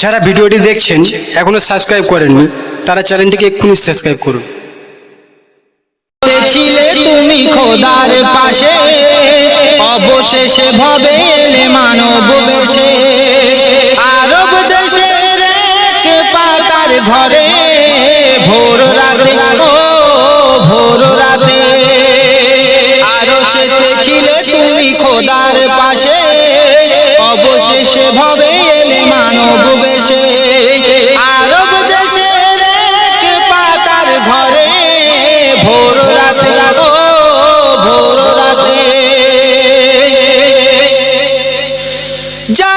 যারা ভিডিওটি দেখছেন, এখনও সাবস্ক্রাইব করেননি, তারা চ্যানেলটিকে এক্ষুনি সাবস্ক্রাইব করুন। তুমি খোদার পাশে, অবশেষে ভবে এলে মানব বেশে। আরব দেশের এক পাতার ঘরে, ভোর রাতে, ও ভোর রাতে। আরও সেতে ছিলে তুমি খোদার পাশে, অবশেষে ভবে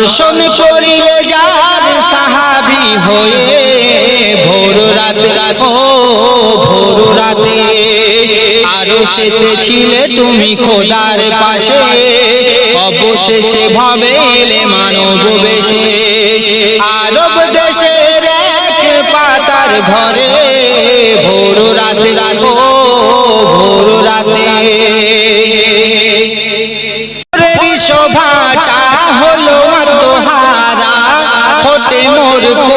দর্শন করিলে যার সাহাবি হয়ে ভোর রাতে ও ভোর রাতে আরও ছিলে তুমি খোদার পাশে। অবশেষে ভাবে এলে মানব বেশে। আরব দেশের এক পাতার ঘরে ভোর রাতে ও ভোর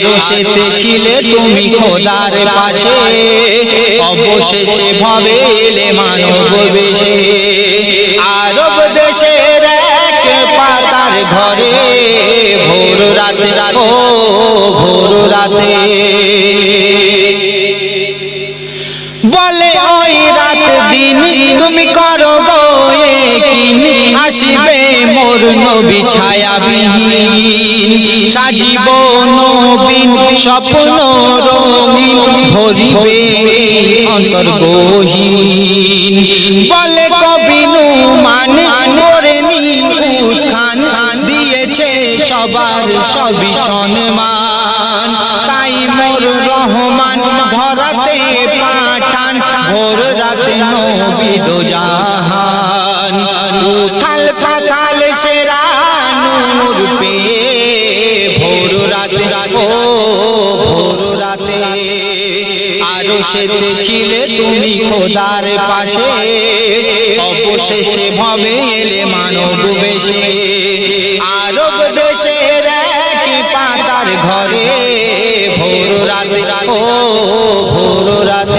আরও সেতে ছিলে তুমি খোদার পাশে। অবশেষে ভবে এলে মানব বেশে। আরব দেশের এক পাতার ঘরে ভোর রাতে ও ভোর রাতে। বলে, ওই রাত দিন তুমি করো গোয়ে আসিবে মোর নবী ছায়া বিহীন সাজিব নবীন স্বপ্ন রঙিন ভরিবে অন্তর গহীন। বলে কবি নুমান করে খান দিয়েছে সবার সবই সম্মান। তাই রহমান ধরাতে পাঠান, ভোর রাতে নবী দো নূর পে ভোর রাতে, ও ভোর রাতে। আরও সেতে ছিলে তুমি খোদার পাশে, অবশেষে ভবে এলে মানব বেশে। আরব দেশের এক পাতার ঘরে, ভোর রাতে, ও ভোর রাতে।